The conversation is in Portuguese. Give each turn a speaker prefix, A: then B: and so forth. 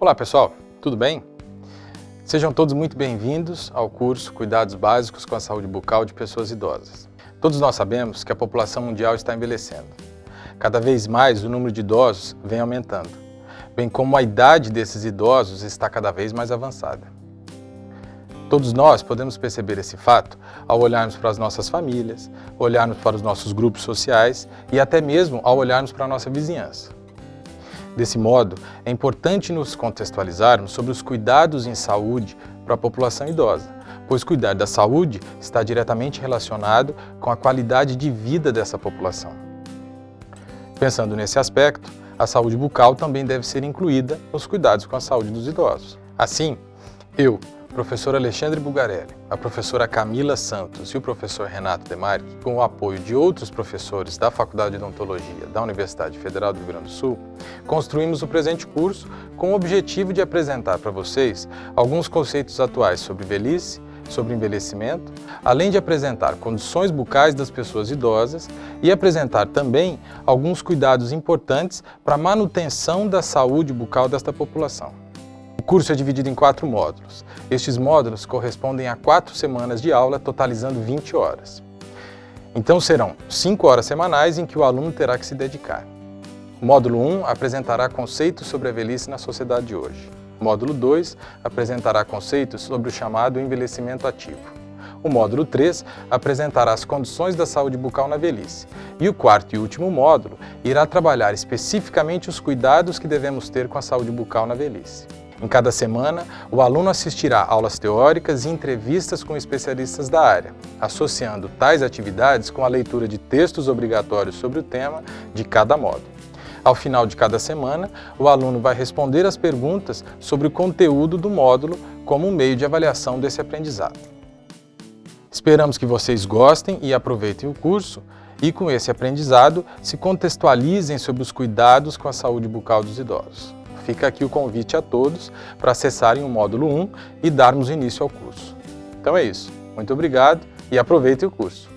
A: Olá pessoal, tudo bem? Sejam todos muito bem-vindos ao curso Cuidados Básicos com a Saúde Bucal de Pessoas Idosas. Todos nós sabemos que a população mundial está envelhecendo. Cada vez mais o número de idosos vem aumentando, bem como a idade desses idosos está cada vez mais avançada. Todos nós podemos perceber esse fato ao olharmos para as nossas famílias, olharmos para os nossos grupos sociais e até mesmo ao olharmos para a nossa vizinhança. Desse modo, é importante nos contextualizarmos sobre os cuidados em saúde para a população idosa, pois cuidar da saúde está diretamente relacionado com a qualidade de vida dessa população. Pensando nesse aspecto, a saúde bucal também deve ser incluída nos cuidados com a saúde dos idosos. Assim, eu, professor Alexandre Bugarelli, a professora Camila Santos e o professor Renato Demari, com o apoio de outros professores da Faculdade de Odontologia da Universidade Federal do Rio Grande do Sul, construímos o presente curso com o objetivo de apresentar para vocês alguns conceitos atuais sobre velhice, sobre envelhecimento, além de apresentar condições bucais das pessoas idosas e apresentar também alguns cuidados importantes para a manutenção da saúde bucal desta população curso é dividido em quatro módulos. Estes módulos correspondem a quatro semanas de aula, totalizando 20 horas. Então serão cinco horas semanais em que o aluno terá que se dedicar. Módulo 1 apresentará conceitos sobre a velhice na sociedade de hoje. Módulo 2 apresentará conceitos sobre o chamado envelhecimento ativo. O módulo 3 apresentará as condições da saúde bucal na velhice. E o quarto e último módulo irá trabalhar especificamente os cuidados que devemos ter com a saúde bucal na velhice. Em cada semana, o aluno assistirá aulas teóricas e entrevistas com especialistas da área, associando tais atividades com a leitura de textos obrigatórios sobre o tema de cada módulo. Ao final de cada semana, o aluno vai responder as perguntas sobre o conteúdo do módulo como um meio de avaliação desse aprendizado. Esperamos que vocês gostem e aproveitem o curso e, com esse aprendizado, se contextualizem sobre os cuidados com a saúde bucal dos idosos. Fica aqui o convite a todos para acessarem o módulo 1 e darmos início ao curso. Então é isso. Muito obrigado e aproveitem o curso.